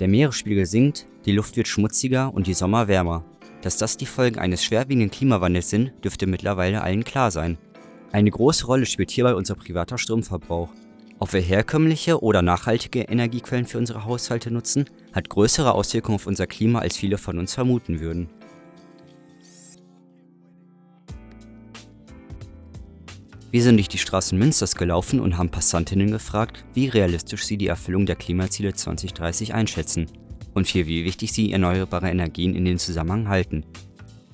Der Meeresspiegel sinkt, die Luft wird schmutziger und die Sommer wärmer. Dass das die Folgen eines schwerwiegenden Klimawandels sind, dürfte mittlerweile allen klar sein. Eine große Rolle spielt hierbei unser privater Stromverbrauch. Ob wir herkömmliche oder nachhaltige Energiequellen für unsere Haushalte nutzen, hat größere Auswirkungen auf unser Klima, als viele von uns vermuten würden. Wir sind durch die Straßen Münsters gelaufen und haben Passantinnen gefragt, wie realistisch sie die Erfüllung der Klimaziele 2030 einschätzen und für wie wichtig sie erneuerbare Energien in den Zusammenhang halten.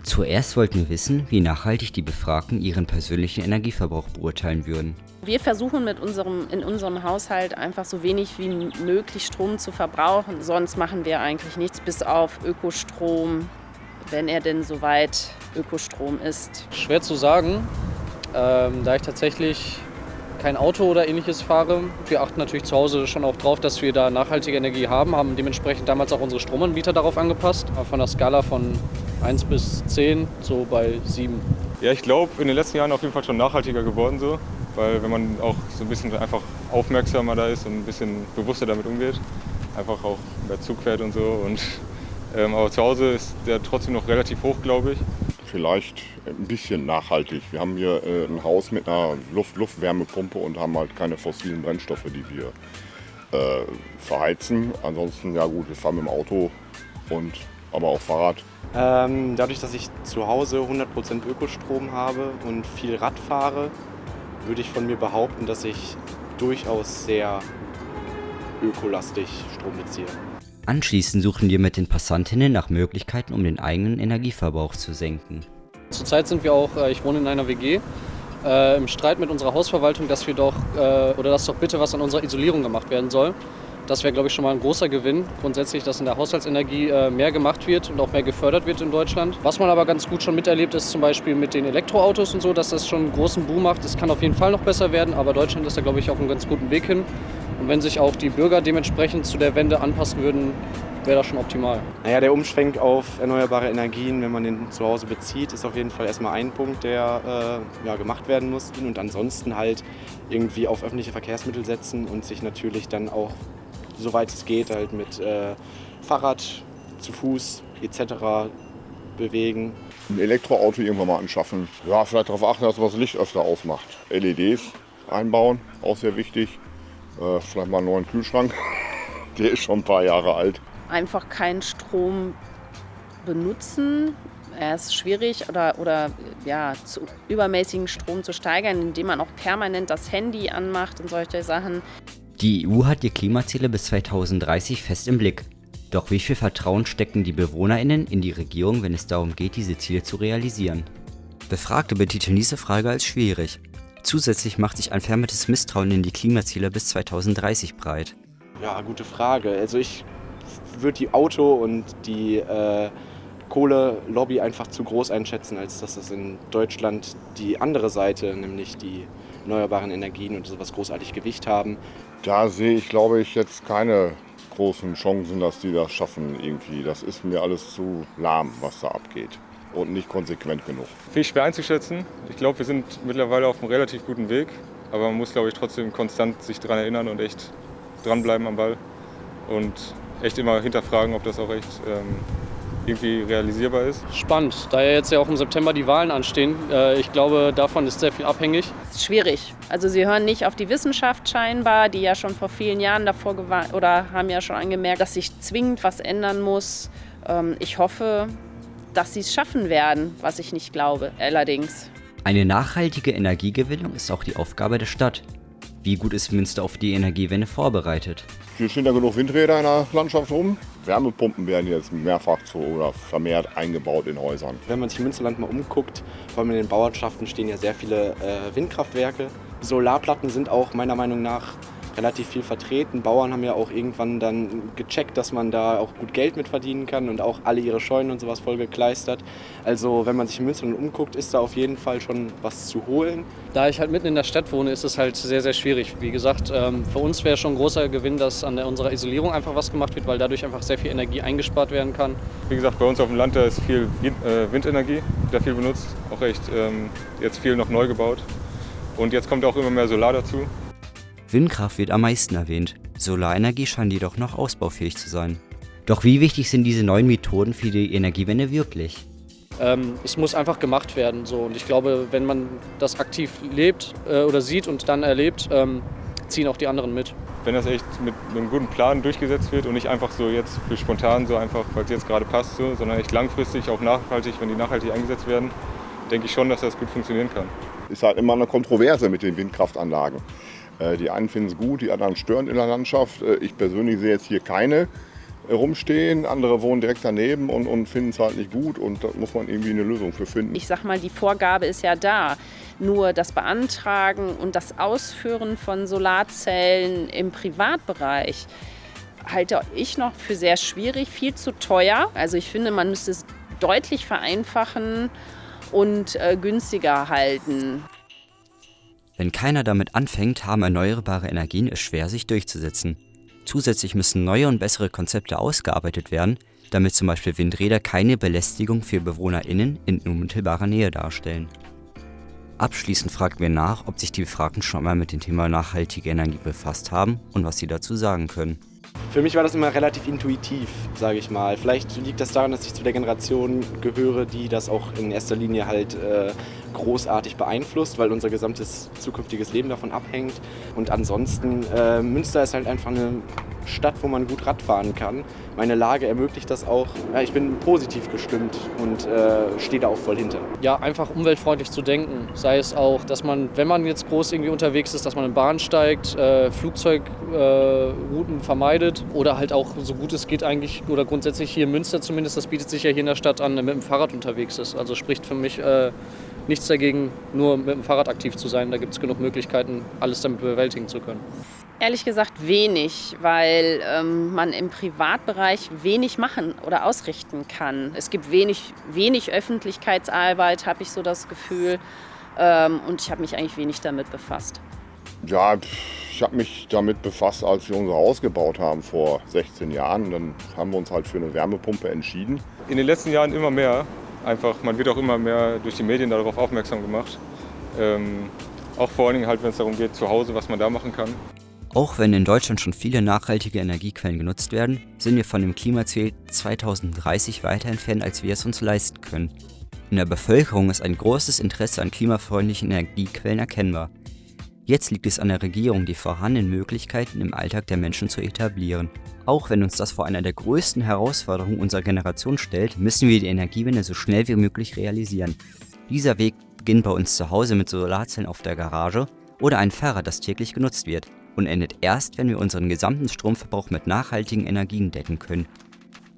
Zuerst wollten wir wissen, wie nachhaltig die Befragten ihren persönlichen Energieverbrauch beurteilen würden. Wir versuchen mit unserem, in unserem Haushalt einfach so wenig wie möglich Strom zu verbrauchen. Sonst machen wir eigentlich nichts bis auf Ökostrom, wenn er denn soweit Ökostrom ist. Schwer zu sagen. Ähm, da ich tatsächlich kein Auto oder ähnliches fahre. Wir achten natürlich zu Hause schon auch drauf, dass wir da nachhaltige Energie haben, haben dementsprechend damals auch unsere Stromanbieter darauf angepasst. Von der Skala von 1 bis 10 so bei 7. Ja, ich glaube, in den letzten Jahren auf jeden Fall schon nachhaltiger geworden so, weil wenn man auch so ein bisschen einfach aufmerksamer da ist und ein bisschen bewusster damit umgeht, einfach auch mehr Zug fährt und so. Und, ähm, aber zu Hause ist der trotzdem noch relativ hoch, glaube ich vielleicht ein bisschen nachhaltig. Wir haben hier äh, ein Haus mit einer Luft Luftwärmepumpe und haben halt keine fossilen Brennstoffe, die wir äh, verheizen. Ansonsten, ja gut, wir fahren mit dem Auto und aber auch Fahrrad. Ähm, dadurch, dass ich zu Hause 100% Ökostrom habe und viel Rad fahre, würde ich von mir behaupten, dass ich durchaus sehr ökolastig Strom beziehe. Anschließend suchen wir mit den Passantinnen nach Möglichkeiten, um den eigenen Energieverbrauch zu senken. Zurzeit sind wir auch, äh, ich wohne in einer WG, äh, im Streit mit unserer Hausverwaltung, dass wir doch, äh, oder dass doch bitte was an unserer Isolierung gemacht werden soll. Das wäre, glaube ich, schon mal ein großer Gewinn. Grundsätzlich, dass in der Haushaltsenergie äh, mehr gemacht wird und auch mehr gefördert wird in Deutschland. Was man aber ganz gut schon miterlebt, ist zum Beispiel mit den Elektroautos und so, dass das schon einen großen Boom macht. Es kann auf jeden Fall noch besser werden, aber Deutschland ist da, glaube ich, auf einem ganz guten Weg hin. Und wenn sich auch die Bürger dementsprechend zu der Wende anpassen würden, wäre das schon optimal. Naja, der Umschwenk auf erneuerbare Energien, wenn man den zu Hause bezieht, ist auf jeden Fall erstmal ein Punkt, der äh, ja, gemacht werden muss. Und ansonsten halt irgendwie auf öffentliche Verkehrsmittel setzen und sich natürlich dann auch, soweit es geht, halt mit äh, Fahrrad, zu Fuß etc. bewegen. Ein Elektroauto irgendwann mal anschaffen. Ja, vielleicht darauf achten, dass man das Licht öfter ausmacht. LEDs einbauen, auch sehr wichtig. Äh, vielleicht mal einen neuen Kühlschrank. Der ist schon ein paar Jahre alt. Einfach keinen Strom benutzen. Er ist schwierig oder, oder ja, zu übermäßigen Strom zu steigern, indem man auch permanent das Handy anmacht und solche Sachen. Die EU hat die Klimaziele bis 2030 fest im Blick. Doch wie viel Vertrauen stecken die BewohnerInnen in die Regierung, wenn es darum geht, diese Ziele zu realisieren? Befragte betiteln diese Frage als schwierig. Zusätzlich macht sich ein vermehrtes Misstrauen in die Klimaziele bis 2030 breit. Ja, gute Frage. Also ich würde die Auto- und die äh, Kohle-Lobby einfach zu groß einschätzen, als dass das in Deutschland die andere Seite, nämlich die erneuerbaren Energien und sowas großartig Gewicht haben. Da sehe ich, glaube ich, jetzt keine großen Chancen, dass die das schaffen irgendwie. Das ist mir alles zu lahm, was da abgeht und nicht konsequent genug. Viel schwer einzuschätzen. Ich glaube, wir sind mittlerweile auf einem relativ guten Weg. Aber man muss, glaube ich, trotzdem konstant sich daran erinnern und echt dranbleiben am Ball. Und echt immer hinterfragen, ob das auch echt ähm, irgendwie realisierbar ist. Spannend, da ja jetzt ja auch im September die Wahlen anstehen. Äh, ich glaube, davon ist sehr viel abhängig. Es ist schwierig. Also sie hören nicht auf die Wissenschaft scheinbar, die ja schon vor vielen Jahren davor gewarnt oder haben ja schon angemerkt, dass sich zwingend was ändern muss. Ähm, ich hoffe, dass sie es schaffen werden, was ich nicht glaube, allerdings. Eine nachhaltige Energiegewinnung ist auch die Aufgabe der Stadt. Wie gut ist Münster auf die Energiewende vorbereitet? Hier stehen ja genug Windräder in der Landschaft rum. Wärmepumpen werden jetzt mehrfach zu oder vermehrt eingebaut in Häusern. Wenn man sich im Münsterland mal umguckt, vor allem in den Bauernschaften stehen ja sehr viele äh, Windkraftwerke. Solarplatten sind auch meiner Meinung nach relativ viel vertreten. Bauern haben ja auch irgendwann dann gecheckt, dass man da auch gut Geld mit verdienen kann und auch alle ihre Scheunen und sowas voll gekleistert. Also wenn man sich in Münsterland umguckt, ist da auf jeden Fall schon was zu holen. Da ich halt mitten in der Stadt wohne, ist es halt sehr, sehr schwierig. Wie gesagt, ähm, für uns wäre schon ein großer Gewinn, dass an unserer Isolierung einfach was gemacht wird, weil dadurch einfach sehr viel Energie eingespart werden kann. Wie gesagt, bei uns auf dem Land da ist viel äh, Windenergie, da viel benutzt, auch echt ähm, jetzt viel noch neu gebaut. Und jetzt kommt auch immer mehr Solar dazu. Windkraft wird am meisten erwähnt, Solarenergie scheint jedoch noch ausbaufähig zu sein. Doch wie wichtig sind diese neuen Methoden für die Energiewende wirklich? Ähm, es muss einfach gemacht werden. So. Und ich glaube, wenn man das aktiv lebt äh, oder sieht und dann erlebt, ähm, ziehen auch die anderen mit. Wenn das echt mit einem guten Plan durchgesetzt wird und nicht einfach so jetzt für spontan, so einfach, weil es jetzt gerade passt, so, sondern echt langfristig, auch nachhaltig, wenn die nachhaltig eingesetzt werden, denke ich schon, dass das gut funktionieren kann. Ist halt immer eine Kontroverse mit den Windkraftanlagen. Äh, die einen finden es gut, die anderen stören in der Landschaft. Äh, ich persönlich sehe jetzt hier keine rumstehen, andere wohnen direkt daneben und, und finden es halt nicht gut und da muss man irgendwie eine Lösung für finden. Ich sag mal, die Vorgabe ist ja da. Nur das Beantragen und das Ausführen von Solarzellen im Privatbereich halte ich noch für sehr schwierig, viel zu teuer. Also ich finde, man müsste es deutlich vereinfachen und äh, günstiger halten. Wenn keiner damit anfängt, haben erneuerbare Energien es schwer, sich durchzusetzen. Zusätzlich müssen neue und bessere Konzepte ausgearbeitet werden, damit zum Beispiel Windräder keine Belästigung für BewohnerInnen in unmittelbarer Nähe darstellen. Abschließend fragten wir nach, ob sich die Befragten schon einmal mit dem Thema nachhaltige Energie befasst haben und was sie dazu sagen können. Für mich war das immer relativ intuitiv, sage ich mal. Vielleicht liegt das daran, dass ich zu der Generation gehöre, die das auch in erster Linie halt äh, großartig beeinflusst, weil unser gesamtes zukünftiges Leben davon abhängt. Und ansonsten, äh, Münster ist halt einfach eine Stadt, wo man gut Radfahren kann. Meine Lage ermöglicht das auch. Ja, ich bin positiv gestimmt und äh, stehe da auch voll hinter. Ja, einfach umweltfreundlich zu denken. Sei es auch, dass man, wenn man jetzt groß irgendwie unterwegs ist, dass man in Bahn steigt, äh, Flugzeugrouten äh, vermeidet oder halt auch so gut es geht eigentlich oder grundsätzlich hier in Münster zumindest, das bietet sich ja hier in der Stadt an, mit dem Fahrrad unterwegs ist. Also spricht für mich äh, nichts dagegen, nur mit dem Fahrrad aktiv zu sein. Da gibt es genug Möglichkeiten, alles damit bewältigen zu können. Ehrlich gesagt wenig, weil ähm, man im Privatbereich wenig machen oder ausrichten kann. Es gibt wenig, wenig Öffentlichkeitsarbeit, habe ich so das Gefühl. Ähm, und ich habe mich eigentlich wenig damit befasst. Ja, ich habe mich damit befasst, als wir unser Haus gebaut haben vor 16 Jahren. Dann haben wir uns halt für eine Wärmepumpe entschieden. In den letzten Jahren immer mehr. Einfach, man wird auch immer mehr durch die Medien darauf aufmerksam gemacht. Ähm, auch vor allen Dingen halt, wenn es darum geht, zu Hause, was man da machen kann. Auch wenn in Deutschland schon viele nachhaltige Energiequellen genutzt werden, sind wir von dem Klimaziel 2030 weiter entfernt, als wir es uns leisten können. In der Bevölkerung ist ein großes Interesse an klimafreundlichen Energiequellen erkennbar. Jetzt liegt es an der Regierung, die vorhandenen Möglichkeiten im Alltag der Menschen zu etablieren. Auch wenn uns das vor einer der größten Herausforderungen unserer Generation stellt, müssen wir die Energiewende so schnell wie möglich realisieren. Dieser Weg beginnt bei uns zu Hause mit Solarzellen auf der Garage oder ein Fahrrad, das täglich genutzt wird und endet erst, wenn wir unseren gesamten Stromverbrauch mit nachhaltigen Energien decken können.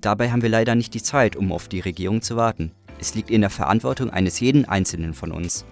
Dabei haben wir leider nicht die Zeit, um auf die Regierung zu warten. Es liegt in der Verantwortung eines jeden Einzelnen von uns.